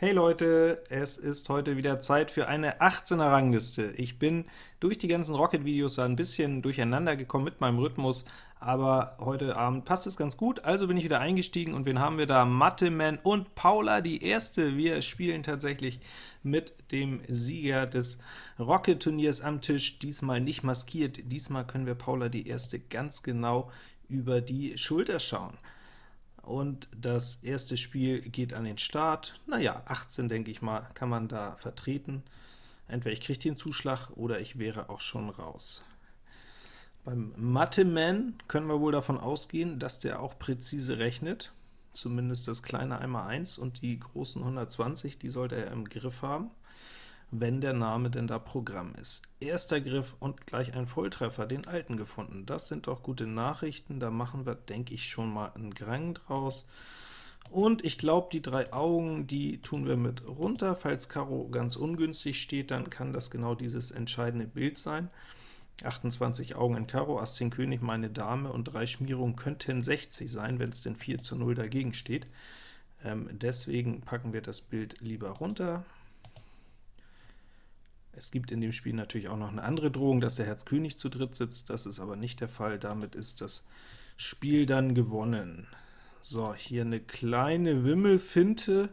Hey Leute, es ist heute wieder Zeit für eine 18er Rangliste. Ich bin durch die ganzen Rocket-Videos ein bisschen durcheinander gekommen mit meinem Rhythmus, aber heute Abend passt es ganz gut, also bin ich wieder eingestiegen, und wen haben wir da? Matteman und Paula, die Erste. Wir spielen tatsächlich mit dem Sieger des Rocket-Turniers am Tisch, diesmal nicht maskiert, diesmal können wir Paula die Erste ganz genau über die Schulter schauen und das erste Spiel geht an den Start. Naja, 18, denke ich mal, kann man da vertreten. Entweder ich kriege den Zuschlag, oder ich wäre auch schon raus. Beim Mathe-Man können wir wohl davon ausgehen, dass der auch präzise rechnet, zumindest das kleine 1x1 und die großen 120, die sollte er im Griff haben wenn der Name denn da Programm ist. Erster Griff und gleich ein Volltreffer, den alten gefunden. Das sind doch gute Nachrichten, da machen wir, denke ich, schon mal einen Grang draus. Und ich glaube, die drei Augen, die tun wir mit runter. Falls Karo ganz ungünstig steht, dann kann das genau dieses entscheidende Bild sein. 28 Augen in Karo, Ass 10 König, meine Dame und drei Schmierungen könnten 60 sein, wenn es denn 4 zu 0 dagegen steht. Ähm, deswegen packen wir das Bild lieber runter. Es gibt in dem Spiel natürlich auch noch eine andere Drohung, dass der Herz König zu dritt sitzt, das ist aber nicht der Fall, damit ist das Spiel dann gewonnen. So, hier eine kleine Wimmelfinte,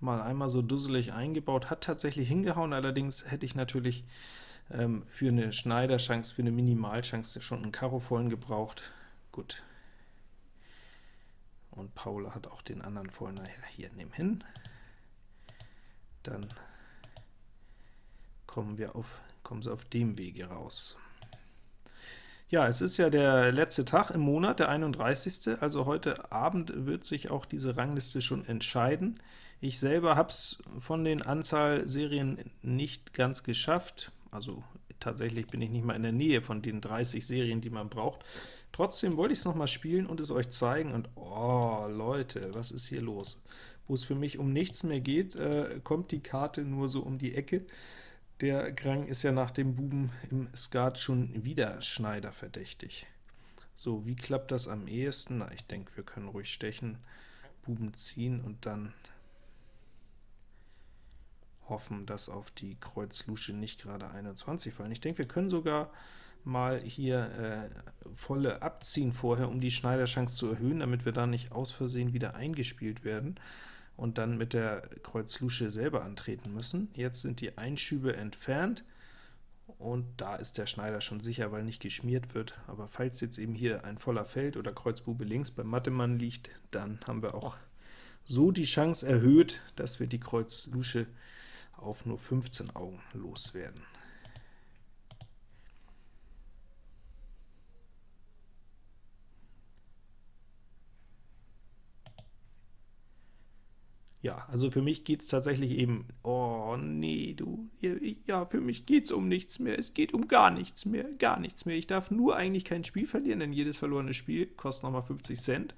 mal einmal so dusselig eingebaut, hat tatsächlich hingehauen, allerdings hätte ich natürlich ähm, für eine Schneiderchance, für eine Minimalchance schon einen Karo vollen gebraucht. Gut. Und Paula hat auch den anderen vollen, naja, hier, nehmen hin. Dann kommen, wir auf, kommen sie auf dem Wege raus. Ja, es ist ja der letzte Tag im Monat, der 31. Also heute Abend wird sich auch diese Rangliste schon entscheiden. Ich selber habe es von den Anzahl Serien nicht ganz geschafft, also tatsächlich bin ich nicht mal in der Nähe von den 30 Serien, die man braucht. Trotzdem wollte ich es noch mal spielen und es euch zeigen, und oh, Leute, was ist hier los? Wo es für mich um nichts mehr geht, äh, kommt die Karte nur so um die Ecke. Der Grang ist ja nach dem Buben im Skat schon wieder Schneider verdächtig. So, wie klappt das am ehesten? Na, ich denke, wir können ruhig stechen, Buben ziehen und dann hoffen, dass auf die Kreuz-Lusche nicht gerade 21 fallen. Ich denke, wir können sogar mal hier äh, volle abziehen vorher, um die Schneiderchance zu erhöhen, damit wir da nicht aus Versehen wieder eingespielt werden und dann mit der Kreuz Lusche selber antreten müssen. Jetzt sind die Einschübe entfernt, und da ist der Schneider schon sicher, weil nicht geschmiert wird. Aber falls jetzt eben hier ein voller Feld oder Kreuzbube links beim Mattemann liegt, dann haben wir auch so die Chance erhöht, dass wir die Kreuz Lusche auf nur 15 Augen loswerden. Ja, also für mich geht es tatsächlich eben, oh nee, du, ja, für mich geht es um nichts mehr, es geht um gar nichts mehr, gar nichts mehr. Ich darf nur eigentlich kein Spiel verlieren, denn jedes verlorene Spiel kostet nochmal 50 Cent.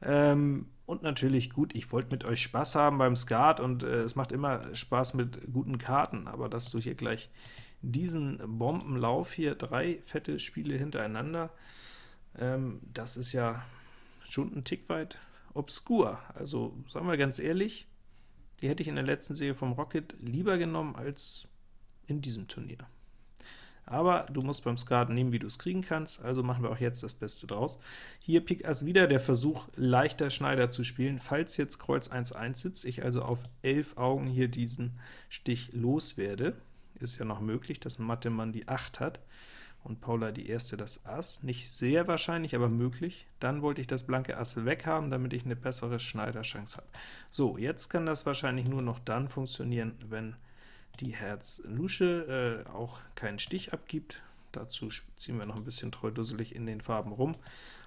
Ähm, und natürlich, gut, ich wollte mit euch Spaß haben beim Skat, und äh, es macht immer Spaß mit guten Karten, aber dass du hier gleich diesen Bombenlauf hier, drei fette Spiele hintereinander, ähm, das ist ja schon ein Tick weit obskur. Also, sagen wir ganz ehrlich, die hätte ich in der letzten Serie vom Rocket lieber genommen als in diesem Turnier. Aber du musst beim Skat nehmen, wie du es kriegen kannst, also machen wir auch jetzt das Beste draus. Hier Pik Ass wieder der Versuch, leichter Schneider zu spielen, falls jetzt Kreuz 1-1 sitzt, ich also auf 11 Augen hier diesen Stich loswerde. Ist ja noch möglich, dass Mattemann die 8 hat und Paula die erste das Ass. Nicht sehr wahrscheinlich, aber möglich. Dann wollte ich das blanke Ass weghaben, damit ich eine bessere Schneiderchance habe. So, jetzt kann das wahrscheinlich nur noch dann funktionieren, wenn die Herz-Lusche äh, auch keinen Stich abgibt. Dazu ziehen wir noch ein bisschen treudusselig in den Farben rum.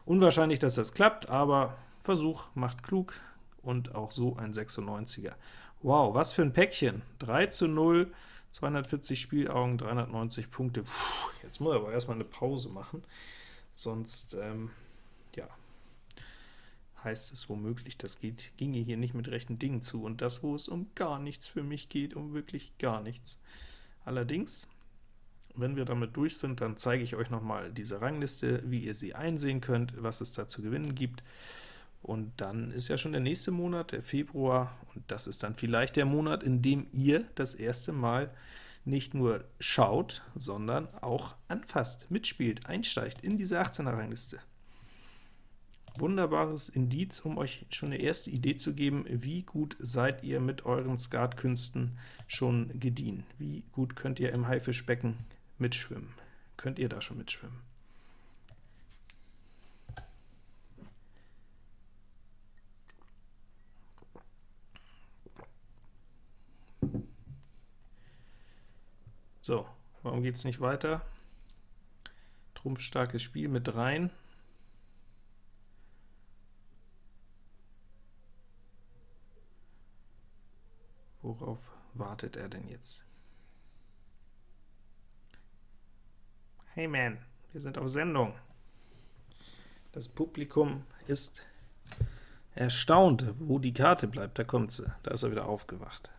Unwahrscheinlich, dass das klappt, aber Versuch macht klug und auch so ein 96er. Wow, was für ein Päckchen! 3 zu 0, 240 Spielaugen, 390 Punkte. Puh, jetzt muss ich aber erstmal eine Pause machen, sonst ähm, ja, heißt es womöglich, das geht, ginge hier nicht mit rechten Dingen zu, und das, wo es um gar nichts für mich geht, um wirklich gar nichts. Allerdings, wenn wir damit durch sind, dann zeige ich euch noch mal diese Rangliste, wie ihr sie einsehen könnt, was es da zu gewinnen gibt, Und dann ist ja schon der nächste Monat, der Februar, und das ist dann vielleicht der Monat, in dem ihr das erste Mal nicht nur schaut, sondern auch anfasst, mitspielt, einsteigt in diese 18er-Rangliste. Wunderbares Indiz, um euch schon eine erste Idee zu geben, wie gut seid ihr mit euren Skatkünsten schon gediehen. Wie gut könnt ihr im Haifischbecken mitschwimmen. Könnt ihr da schon mitschwimmen? So, warum geht es nicht weiter? Trumpfstarkes Spiel mit rein. Worauf wartet er denn jetzt? Hey man, wir sind auf Sendung. Das Publikum ist erstaunt, wo die Karte bleibt. Da kommt sie. Da ist er wieder aufgewacht.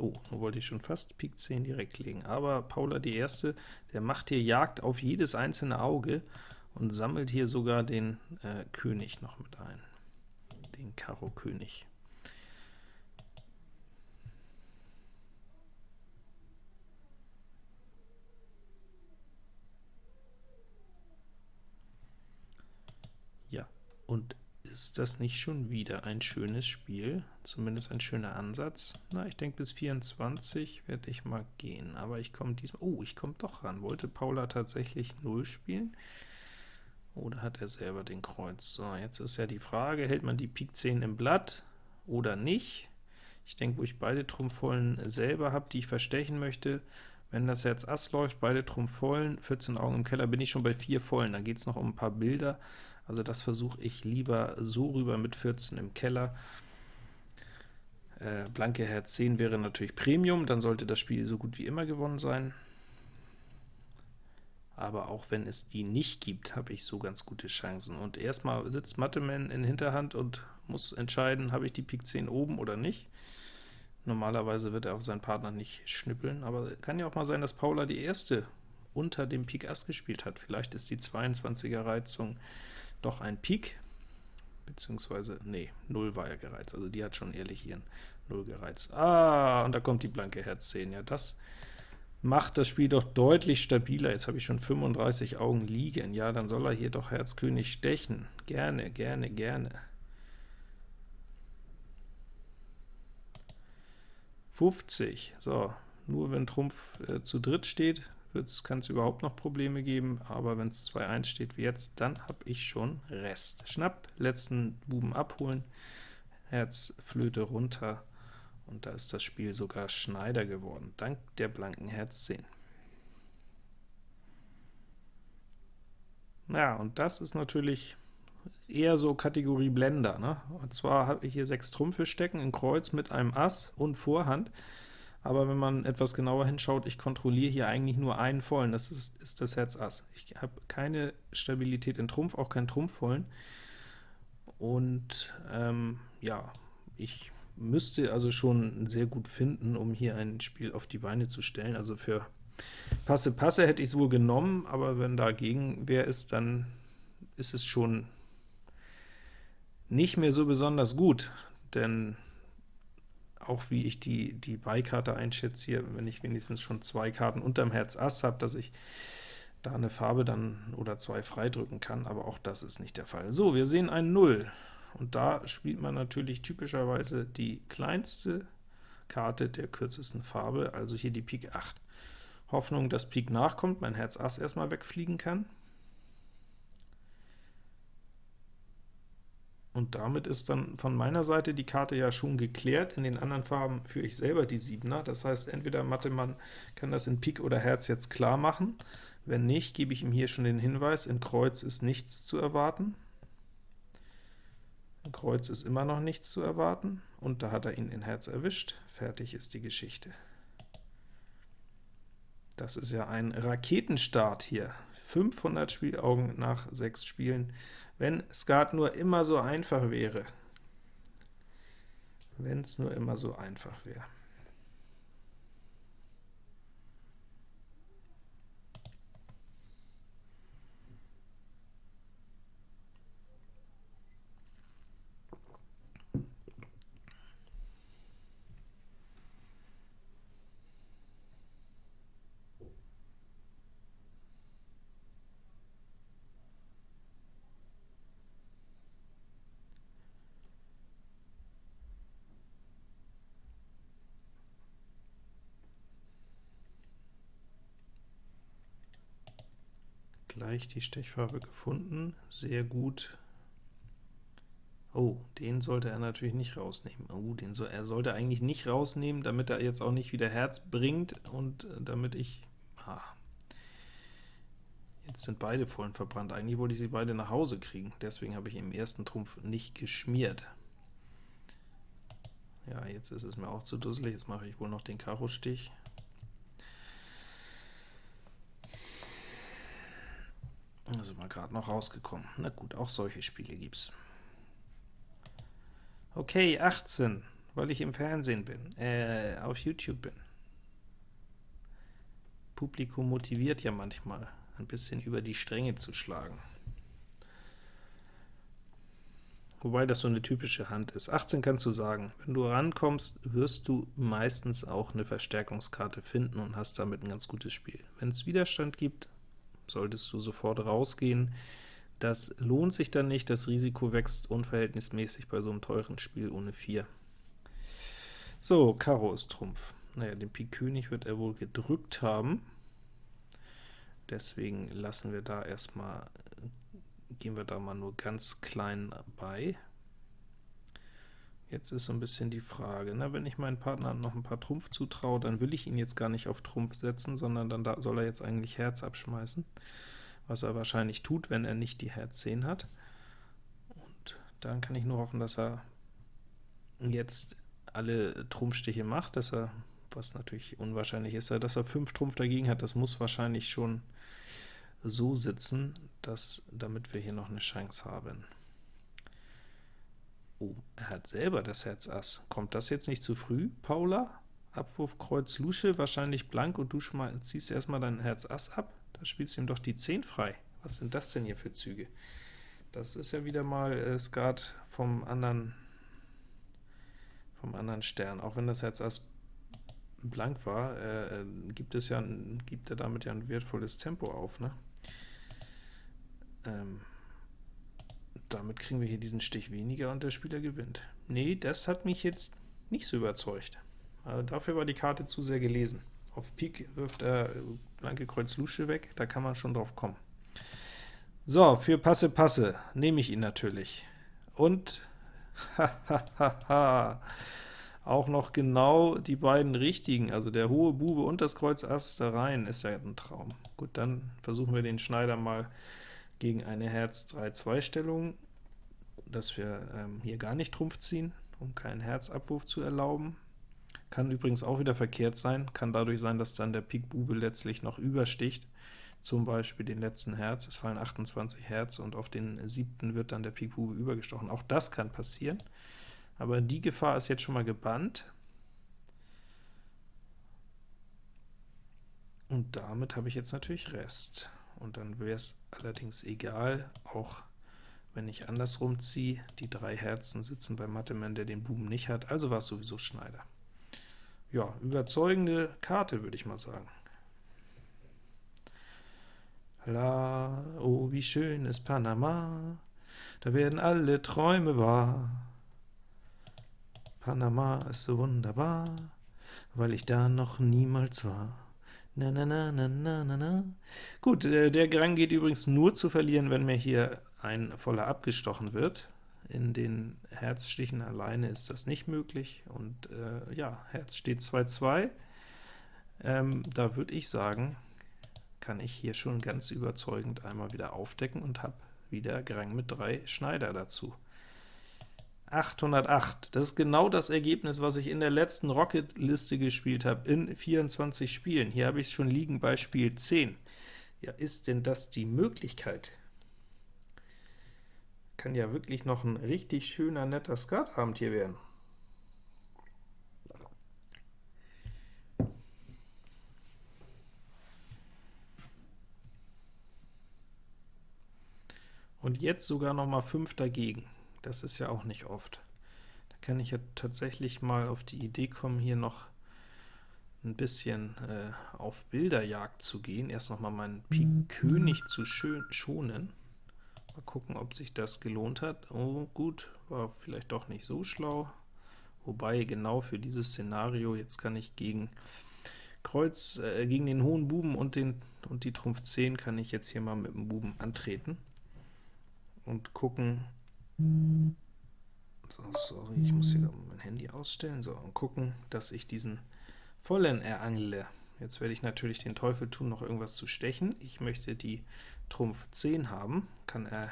Oh, nun wollte ich schon fast Pik 10 direkt legen, aber Paula die Erste, der macht hier Jagd auf jedes einzelne Auge und sammelt hier sogar den äh, König noch mit ein, den Karo König. Ja, und ist das nicht schon wieder ein schönes Spiel? Zumindest ein schöner Ansatz. Na, ich denke, bis 24 werde ich mal gehen, aber ich komme diesmal... Oh, ich komme doch ran. Wollte Paula tatsächlich 0 spielen? Oder hat er selber den Kreuz? So, jetzt ist ja die Frage, hält man die Pik 10 im Blatt oder nicht? Ich denke, wo ich beide Trumpfvollen selber habe, die ich verstechen möchte, wenn das Herz Ass läuft, beide Trumpfvollen, 14 Augen im Keller, bin ich schon bei 4 Vollen, da geht es noch um ein paar Bilder, also das versuche ich lieber so rüber mit 14 im Keller. Äh, blanke Herz 10 wäre natürlich Premium, dann sollte das Spiel so gut wie immer gewonnen sein. Aber auch wenn es die nicht gibt, habe ich so ganz gute Chancen. Und erstmal sitzt Matteman in Hinterhand und muss entscheiden, habe ich die Pik 10 oben oder nicht. Normalerweise wird er auf seinen Partner nicht schnippeln, aber kann ja auch mal sein, dass Paula die erste unter dem Pik Ass gespielt hat. Vielleicht ist die 22er Reizung doch ein Pik, beziehungsweise, nee, 0 war ja gereizt, also die hat schon ehrlich ihren 0 gereizt. Ah, und da kommt die blanke Herz 10, ja, das macht das Spiel doch deutlich stabiler. Jetzt habe ich schon 35 Augen liegen, ja, dann soll er hier doch Herz König stechen. Gerne, gerne, gerne. 50, so, nur wenn Trumpf äh, zu dritt steht, kann es überhaupt noch Probleme geben, aber wenn es 2-1 steht wie jetzt, dann habe ich schon Rest. Schnapp, letzten Buben abholen, Herz, Flöte runter, und da ist das Spiel sogar Schneider geworden, dank der blanken Herz 10. Ja, und das ist natürlich eher so Kategorie Blender. Ne? Und zwar habe ich hier sechs Trümpfe stecken in Kreuz mit einem Ass und Vorhand aber wenn man etwas genauer hinschaut, ich kontrolliere hier eigentlich nur einen vollen, das ist, ist das Herz Ass. Ich habe keine Stabilität in Trumpf, auch keinen Trumpfvollen. Und ähm, ja, ich müsste also schon sehr gut finden, um hier ein Spiel auf die Beine zu stellen. Also für Passe Passe hätte ich es wohl genommen, aber wenn dagegen wer ist, dann ist es schon nicht mehr so besonders gut, denn auch wie ich die, die Beikarte einschätze hier, wenn ich wenigstens schon zwei Karten unterm Herz Ass habe, dass ich da eine Farbe dann oder zwei freidrücken kann, aber auch das ist nicht der Fall. So, wir sehen ein 0, und da spielt man natürlich typischerweise die kleinste Karte der kürzesten Farbe, also hier die Pik 8. Hoffnung, dass Pik nachkommt, mein Herz Ass erstmal wegfliegen kann. Und damit ist dann von meiner Seite die Karte ja schon geklärt. In den anderen Farben führe ich selber die Siebener. Das heißt, entweder Mattemann kann das in Pik oder Herz jetzt klar machen. Wenn nicht, gebe ich ihm hier schon den Hinweis, in Kreuz ist nichts zu erwarten. In Kreuz ist immer noch nichts zu erwarten, und da hat er ihn in Herz erwischt. Fertig ist die Geschichte. Das ist ja ein Raketenstart hier. 500 Spielaugen nach 6 Spielen. Wenn Skat nur immer so einfach wäre. Wenn es nur immer so einfach wäre. Gleich die Stechfarbe gefunden, sehr gut. Oh, den sollte er natürlich nicht rausnehmen. Oh, den so, er sollte eigentlich nicht rausnehmen, damit er jetzt auch nicht wieder Herz bringt und äh, damit ich... Ah, jetzt sind beide vollen verbrannt. Eigentlich wollte ich sie beide nach Hause kriegen, deswegen habe ich im ersten Trumpf nicht geschmiert. Ja, jetzt ist es mir auch zu dusselig, jetzt mache ich wohl noch den Karo-Stich. Da sind wir gerade noch rausgekommen. Na gut, auch solche Spiele gibt's. Okay, 18, weil ich im Fernsehen bin, äh, auf YouTube bin. Publikum motiviert ja manchmal, ein bisschen über die Stränge zu schlagen. Wobei das so eine typische Hand ist. 18 kannst du sagen, wenn du rankommst, wirst du meistens auch eine Verstärkungskarte finden und hast damit ein ganz gutes Spiel. Wenn es Widerstand gibt, solltest du sofort rausgehen. Das lohnt sich dann nicht, das Risiko wächst unverhältnismäßig bei so einem teuren Spiel ohne 4. So, Karo ist Trumpf. Naja, den Pik König wird er wohl gedrückt haben. Deswegen lassen wir da erstmal, gehen wir da mal nur ganz klein bei. Jetzt ist so ein bisschen die Frage, na, wenn ich meinen Partner noch ein paar Trumpf zutraue, dann will ich ihn jetzt gar nicht auf Trumpf setzen, sondern dann da soll er jetzt eigentlich Herz abschmeißen was er wahrscheinlich tut, wenn er nicht die Herz 10 hat. Und dann kann ich nur hoffen, dass er jetzt alle Trumpfstiche macht, dass er, was natürlich unwahrscheinlich ist, dass er 5 Trumpf dagegen hat, das muss wahrscheinlich schon so sitzen, dass, damit wir hier noch eine Chance haben. Oh, er hat selber das Herz Ass. Kommt das jetzt nicht zu früh, Paula? Abwurf Kreuz Lusche, wahrscheinlich blank, und du ziehst erstmal dein Herz Ass ab? Da spielst du ihm doch die 10 frei. Was sind das denn hier für Züge? Das ist ja wieder mal äh, Skat vom anderen, vom anderen Stern. Auch wenn das Herz Ass blank war, äh, gibt es ja, gibt er damit ja ein wertvolles Tempo auf, ne? Ähm, damit kriegen wir hier diesen Stich weniger und der Spieler gewinnt. Nee, das hat mich jetzt nicht so überzeugt. Also dafür war die Karte zu sehr gelesen. Auf Pik wirft er blanke Kreuz Lusche weg, da kann man schon drauf kommen. So, für Passe Passe nehme ich ihn natürlich. Und auch noch genau die beiden richtigen, also der hohe Bube und das Kreuz Ass da rein, ist ja ein Traum. Gut, dann versuchen wir den Schneider mal gegen eine Herz 3-2 Stellung, dass wir ähm, hier gar nicht Trumpf ziehen, um keinen Herzabwurf zu erlauben. Kann übrigens auch wieder verkehrt sein, kann dadurch sein, dass dann der Pik Bube letztlich noch übersticht, zum Beispiel den letzten Herz, es fallen 28 Herz und auf den siebten wird dann der Pik Bube übergestochen. Auch das kann passieren, aber die Gefahr ist jetzt schon mal gebannt. Und damit habe ich jetzt natürlich Rest. Und dann wäre es allerdings egal, auch wenn ich andersrum ziehe, die drei Herzen sitzen beim Mattemann, der den Buben nicht hat, also war es sowieso Schneider ja, überzeugende Karte, würde ich mal sagen. La, oh, wie schön ist Panama, da werden alle Träume wahr. Panama ist so wunderbar, weil ich da noch niemals war. Na, na, na, na, na, na, na. Gut, äh, der Gang geht übrigens nur zu verlieren, wenn mir hier ein voller abgestochen wird. In den Herzstichen alleine ist das nicht möglich, und äh, ja, Herz steht 2-2. Ähm, da würde ich sagen, kann ich hier schon ganz überzeugend einmal wieder aufdecken und habe wieder Grang mit 3 Schneider dazu. 808, das ist genau das Ergebnis, was ich in der letzten Rocket-Liste gespielt habe, in 24 Spielen. Hier habe ich es schon liegen bei Spiel 10. Ja, ist denn das die Möglichkeit? Kann ja wirklich noch ein richtig schöner, netter Skatabend hier werden. Und jetzt sogar noch mal 5 dagegen. Das ist ja auch nicht oft. Da kann ich ja tatsächlich mal auf die Idee kommen, hier noch ein bisschen äh, auf Bilderjagd zu gehen. Erst noch mal meinen Pik König zu schonen. Mal gucken, ob sich das gelohnt hat. Oh, gut, war vielleicht doch nicht so schlau. Wobei, genau für dieses Szenario, jetzt kann ich gegen Kreuz äh, gegen den hohen Buben und, den, und die Trumpf 10 kann ich jetzt hier mal mit dem Buben antreten und gucken. So, sorry, ich muss hier mein Handy ausstellen. So, und gucken, dass ich diesen vollen erangle. Jetzt werde ich natürlich den Teufel tun, noch irgendwas zu stechen. Ich möchte die Trumpf 10 haben, kann er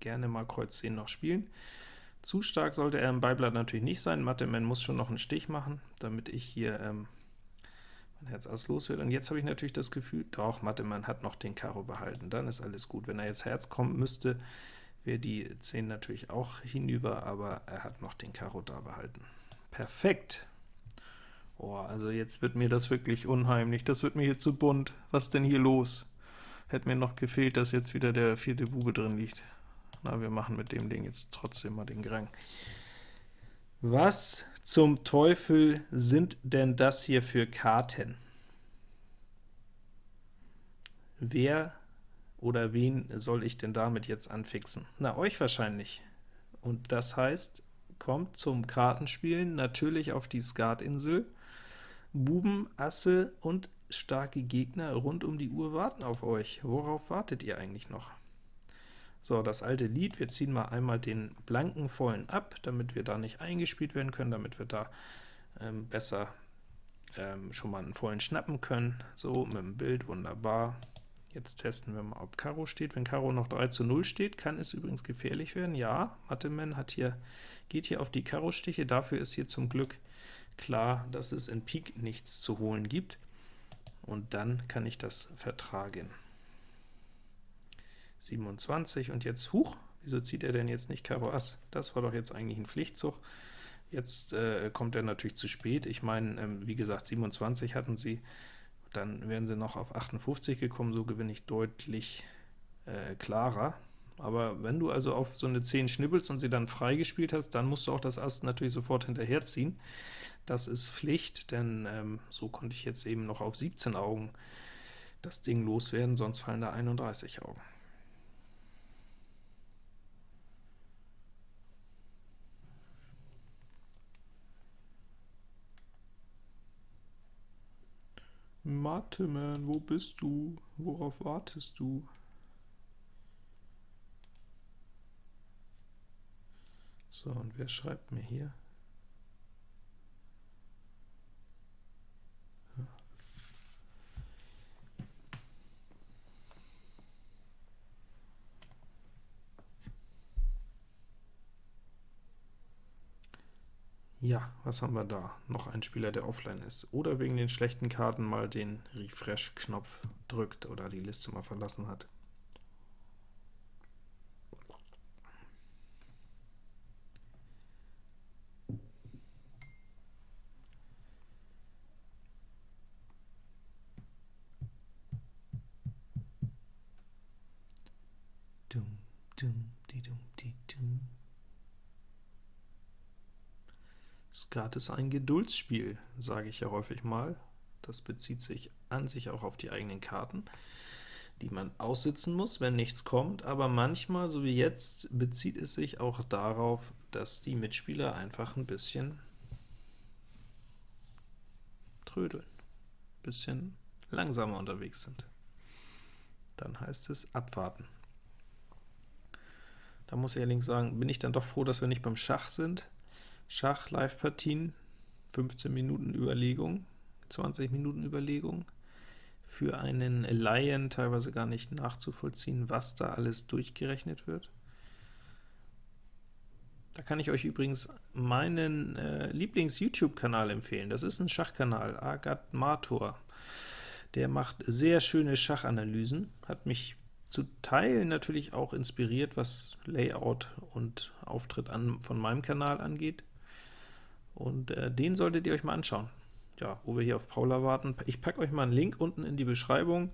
gerne mal Kreuz 10 noch spielen. Zu stark sollte er im Beiblatt natürlich nicht sein. Matteman muss schon noch einen Stich machen, damit ich hier ähm, mein Herz Ass los wird. Und jetzt habe ich natürlich das Gefühl, doch, Matteman hat noch den Karo behalten, dann ist alles gut. Wenn er jetzt Herz kommen müsste, wäre die 10 natürlich auch hinüber, aber er hat noch den Karo da behalten. Perfekt! Oh, also jetzt wird mir das wirklich unheimlich, das wird mir hier zu bunt. Was denn hier los? Hätte mir noch gefehlt, dass jetzt wieder der vierte Bube drin liegt. Na, wir machen mit dem Ding jetzt trotzdem mal den Grang. Was zum Teufel sind denn das hier für Karten? Wer oder wen soll ich denn damit jetzt anfixen? Na, euch wahrscheinlich. Und das heißt, kommt zum Kartenspielen natürlich auf die Skatinsel. Buben, Asse und starke Gegner rund um die Uhr warten auf euch. Worauf wartet ihr eigentlich noch? So, das alte Lied, wir ziehen mal einmal den blanken vollen ab, damit wir da nicht eingespielt werden können, damit wir da ähm, besser ähm, schon mal einen vollen schnappen können. So, mit dem Bild, wunderbar. Jetzt testen wir mal, ob Karo steht. Wenn Karo noch 3 zu 0 steht, kann es übrigens gefährlich werden. Ja, Matteman hat hier, geht hier auf die Karo-Stiche, dafür ist hier zum Glück klar, dass es in Pik nichts zu holen gibt, und dann kann ich das vertragen. 27, und jetzt, huch, wieso zieht er denn jetzt nicht Karo Ass? Das war doch jetzt eigentlich ein Pflichtzug. Jetzt äh, kommt er natürlich zu spät. Ich meine, ähm, wie gesagt, 27 hatten sie, dann wären sie noch auf 58 gekommen, so gewinne ich deutlich äh, klarer. Aber wenn du also auf so eine 10 schnippelst und sie dann freigespielt hast, dann musst du auch das Ass natürlich sofort hinterherziehen. Das ist Pflicht, denn ähm, so konnte ich jetzt eben noch auf 17 Augen das Ding loswerden, sonst fallen da 31 Augen. Mateman, wo bist du? Worauf wartest du? So, und wer schreibt mir hier? Ja, was haben wir da? Noch ein Spieler, der offline ist. Oder wegen den schlechten Karten mal den Refresh-Knopf drückt oder die Liste mal verlassen hat. Skat ist ein Geduldsspiel, sage ich ja häufig mal. Das bezieht sich an sich auch auf die eigenen Karten, die man aussitzen muss, wenn nichts kommt, aber manchmal, so wie jetzt, bezieht es sich auch darauf, dass die Mitspieler einfach ein bisschen trödeln, ein bisschen langsamer unterwegs sind. Dann heißt es abwarten. Da muss ich allerdings sagen, bin ich dann doch froh, dass wir nicht beim Schach sind. Schach, Live-Partien, 15 Minuten Überlegung, 20 Minuten Überlegung, für einen Laien teilweise gar nicht nachzuvollziehen, was da alles durchgerechnet wird. Da kann ich euch übrigens meinen äh, Lieblings-YouTube-Kanal empfehlen. Das ist ein Schachkanal, Agat Mator. Der macht sehr schöne Schachanalysen, hat mich zu Teilen natürlich auch inspiriert, was Layout und Auftritt an, von meinem Kanal angeht. Und äh, den solltet ihr euch mal anschauen. Ja, wo wir hier auf Paula warten. Ich packe euch mal einen Link unten in die Beschreibung.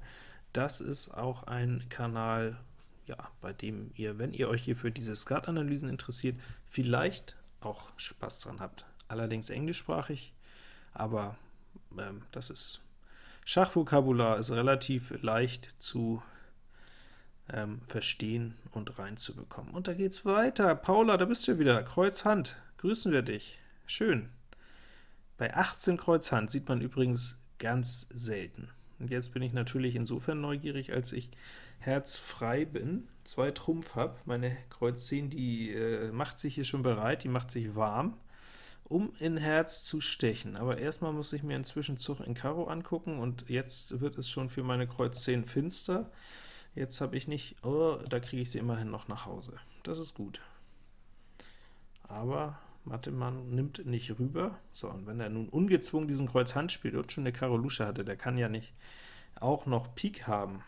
Das ist auch ein Kanal, ja, bei dem ihr, wenn ihr euch hier für diese Skat-Analysen interessiert, vielleicht auch Spaß dran habt. Allerdings englischsprachig, aber ähm, das ist Schachvokabular ist relativ leicht zu ähm, verstehen und reinzubekommen. Und da geht's weiter. Paula, da bist du wieder. Kreuz Hand. Grüßen wir dich. Schön. Bei 18 Kreuz Hand sieht man übrigens ganz selten. Und jetzt bin ich natürlich insofern neugierig, als ich herzfrei bin, zwei Trumpf habe. Meine Kreuz 10, die äh, macht sich hier schon bereit, die macht sich warm, um in Herz zu stechen. Aber erstmal muss ich mir einen Zwischenzug in Karo angucken, und jetzt wird es schon für meine Kreuz 10 finster. Jetzt habe ich nicht, oh, da kriege ich sie immerhin noch nach Hause. Das ist gut. Aber Mattemann nimmt nicht rüber. So, und wenn er nun ungezwungen diesen Kreuz Hand spielt und schon eine Karo Lusche hatte, der kann ja nicht auch noch Pik haben.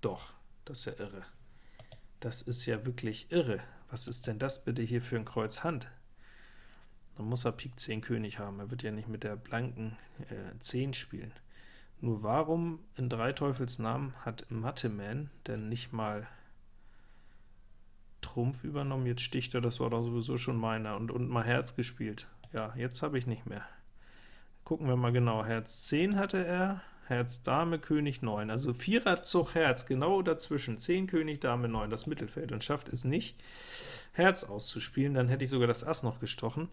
Doch, das ist ja irre. Das ist ja wirklich irre. Was ist denn das bitte hier für ein Kreuz Hand? Dann muss er Pik 10 König haben. Er wird ja nicht mit der blanken äh, 10 spielen. Nur warum in drei Teufels Namen hat Matteman denn nicht mal Trumpf übernommen? Jetzt sticht er, das war doch sowieso schon meiner, und, und mal Herz gespielt. Ja, jetzt habe ich nicht mehr. Gucken wir mal genau. Herz 10 hatte er, Herz, Dame, König, 9. Also Vierer Zug Herz, genau dazwischen. 10 König, Dame, 9, das Mittelfeld, und schafft es nicht, Herz auszuspielen. Dann hätte ich sogar das Ass noch gestochen.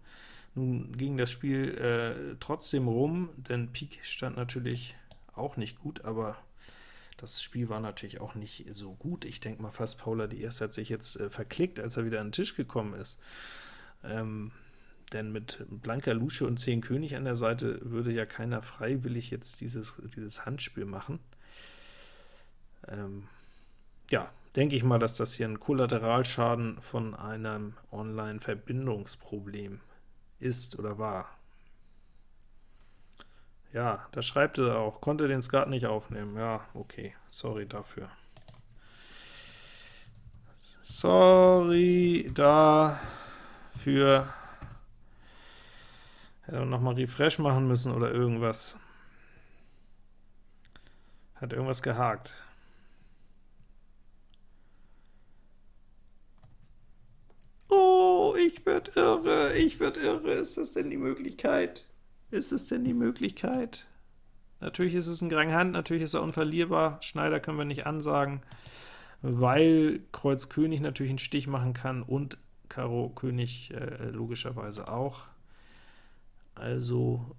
Nun ging das Spiel äh, trotzdem rum, denn Pik stand natürlich auch nicht gut, aber das Spiel war natürlich auch nicht so gut. Ich denke mal fast, Paula die erste hat sich jetzt äh, verklickt, als er wieder an den Tisch gekommen ist. Ähm, denn mit blanker Lusche und 10 König an der Seite würde ja keiner freiwillig jetzt dieses, dieses Handspiel machen. Ähm, ja, denke ich mal, dass das hier ein Kollateralschaden von einem Online-Verbindungsproblem ist oder war. Ja, da schreibt er auch, konnte den Skat nicht aufnehmen. Ja, okay, sorry dafür. Sorry dafür. Hätte nochmal Refresh machen müssen oder irgendwas. Hat irgendwas gehakt. Oh, ich werd irre, ich werd irre. Ist das denn die Möglichkeit? Ist es denn die Möglichkeit? Natürlich ist es ein Grand Hand, natürlich ist er unverlierbar. Schneider können wir nicht ansagen, weil Kreuz König natürlich einen Stich machen kann und Karo König äh, logischerweise auch. Also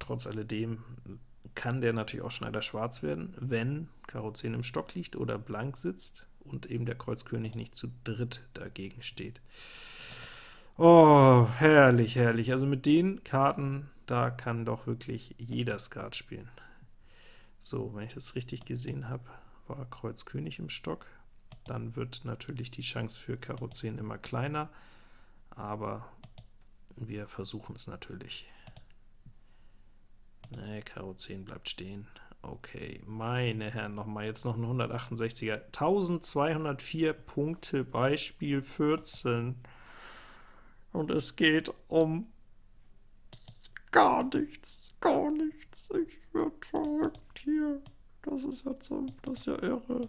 trotz alledem kann der natürlich auch Schneider schwarz werden, wenn Karo 10 im Stock liegt oder blank sitzt und eben der Kreuz König nicht zu dritt dagegen steht. Oh, herrlich, herrlich. Also mit den Karten, da kann doch wirklich jeder Skat spielen. So, wenn ich das richtig gesehen habe, war Kreuz König im Stock. Dann wird natürlich die Chance für Karo 10 immer kleiner, aber wir versuchen es natürlich. Ne, Karo 10 bleibt stehen. Okay, meine Herren, nochmal jetzt noch ein 168er. 1204 Punkte, Beispiel 14. Und es geht um gar nichts, gar nichts. Ich werde verrückt hier. Das ist jetzt so, das ist ja irre.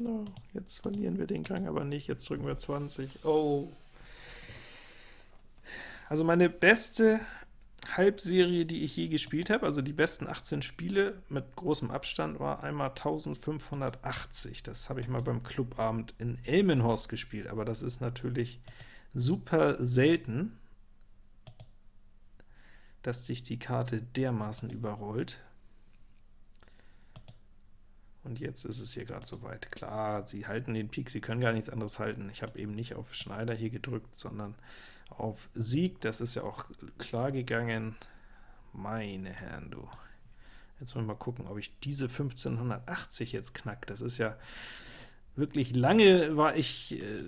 Na, jetzt verlieren wir den Gang aber nicht. Jetzt drücken wir 20. Oh. Also meine beste Halbserie, die ich je gespielt habe, also die besten 18 Spiele mit großem Abstand, war einmal 1580. Das habe ich mal beim Clubabend in Elmenhorst gespielt, aber das ist natürlich super selten, dass sich die Karte dermaßen überrollt. Und jetzt ist es hier gerade soweit. Klar, sie halten den Pik, sie können gar nichts anderes halten. Ich habe eben nicht auf Schneider hier gedrückt, sondern auf Sieg. Das ist ja auch klar gegangen. Meine Herren, du. Jetzt wollen wir mal gucken, ob ich diese 1580 jetzt knack. Das ist ja wirklich lange war ich, äh,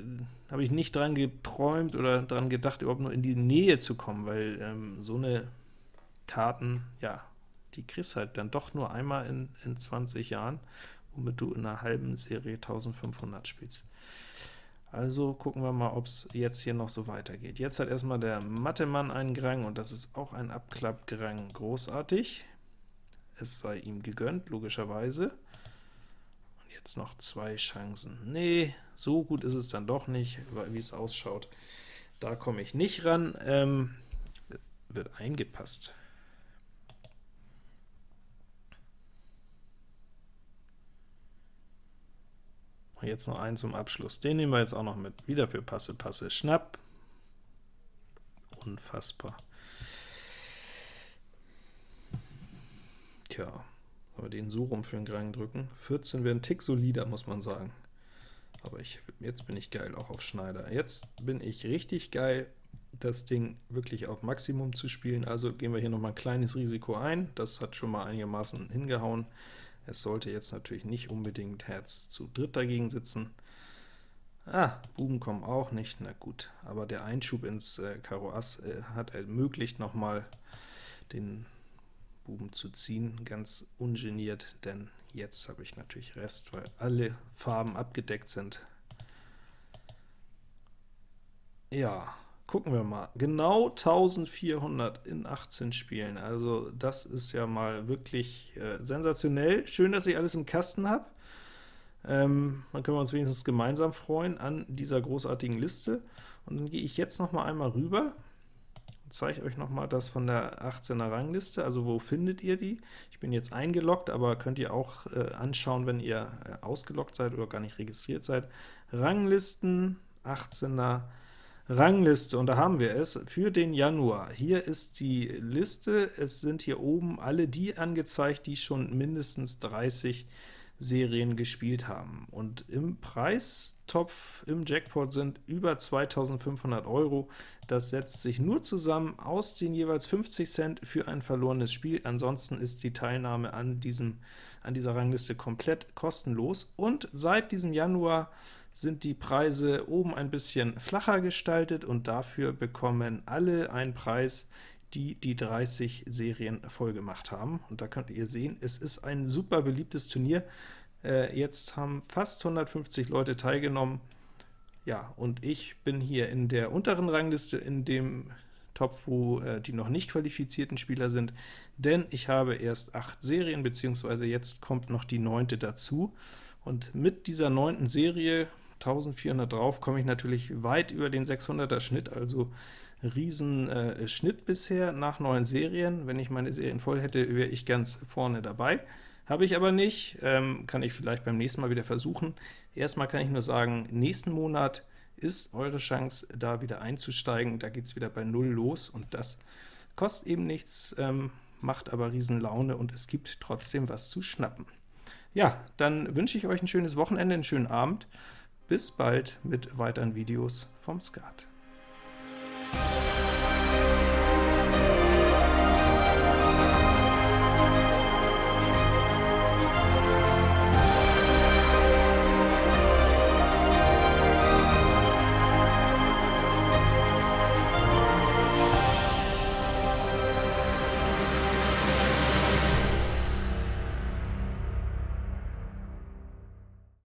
habe ich nicht dran geträumt oder dran gedacht, überhaupt nur in die Nähe zu kommen, weil ähm, so eine Karten, ja, die kriegst halt dann doch nur einmal in, in 20 Jahren, womit du in einer halben Serie 1500 spielst. Also gucken wir mal, ob es jetzt hier noch so weitergeht. Jetzt hat erstmal der Mattemann einen Grang, und das ist auch ein Abklappgrang. Großartig. Es sei ihm gegönnt, logischerweise. Und jetzt noch zwei Chancen. Nee, so gut ist es dann doch nicht, wie es ausschaut. Da komme ich nicht ran. Ähm, wird eingepasst. Jetzt noch einen zum Abschluss. Den nehmen wir jetzt auch noch mit. Wieder für Passe, Passe, Schnapp. Unfassbar. Tja, aber den so rum für den Rang drücken. 14 wäre ein Tick solider, muss man sagen. Aber ich, jetzt bin ich geil, auch auf Schneider. Jetzt bin ich richtig geil, das Ding wirklich auf Maximum zu spielen. Also gehen wir hier noch mal ein kleines Risiko ein. Das hat schon mal einigermaßen hingehauen. Es sollte jetzt natürlich nicht unbedingt Herz zu dritt dagegen sitzen. Ah, Buben kommen auch nicht, na gut, aber der Einschub ins äh, Karo Ass äh, hat ermöglicht, nochmal den Buben zu ziehen, ganz ungeniert, denn jetzt habe ich natürlich Rest, weil alle Farben abgedeckt sind. Ja, gucken wir mal. Genau 1400 in 18 Spielen, also das ist ja mal wirklich äh, sensationell. Schön, dass ich alles im Kasten habe. Ähm, dann können wir uns wenigstens gemeinsam freuen an dieser großartigen Liste. Und dann gehe ich jetzt noch mal einmal rüber und zeige euch noch mal das von der 18er Rangliste, also wo findet ihr die? Ich bin jetzt eingeloggt, aber könnt ihr auch äh, anschauen, wenn ihr äh, ausgeloggt seid oder gar nicht registriert seid. Ranglisten, 18er Rangliste, und da haben wir es für den Januar. Hier ist die Liste, es sind hier oben alle die angezeigt, die schon mindestens 30 Serien gespielt haben. Und im Preistopf im Jackpot sind über 2500 Euro. Das setzt sich nur zusammen aus den jeweils 50 Cent für ein verlorenes Spiel. Ansonsten ist die Teilnahme an, diesem, an dieser Rangliste komplett kostenlos. Und seit diesem Januar sind die Preise oben ein bisschen flacher gestaltet, und dafür bekommen alle einen Preis, die die 30 Serien voll gemacht haben. Und da könnt ihr sehen, es ist ein super beliebtes Turnier. Äh, jetzt haben fast 150 Leute teilgenommen. Ja, und ich bin hier in der unteren Rangliste, in dem Topf, wo äh, die noch nicht qualifizierten Spieler sind, denn ich habe erst acht Serien, beziehungsweise jetzt kommt noch die neunte dazu. Und mit dieser neunten Serie, 1400 drauf, komme ich natürlich weit über den 600er Schnitt, also riesen äh, Schnitt bisher nach neun Serien. Wenn ich meine Serien voll hätte, wäre ich ganz vorne dabei. Habe ich aber nicht, ähm, kann ich vielleicht beim nächsten Mal wieder versuchen. Erstmal kann ich nur sagen, nächsten Monat ist eure Chance, da wieder einzusteigen. Da geht es wieder bei Null los, und das kostet eben nichts, ähm, macht aber riesen Laune, und es gibt trotzdem was zu schnappen. Ja, dann wünsche ich euch ein schönes Wochenende, einen schönen Abend. Bis bald mit weiteren Videos vom Skat.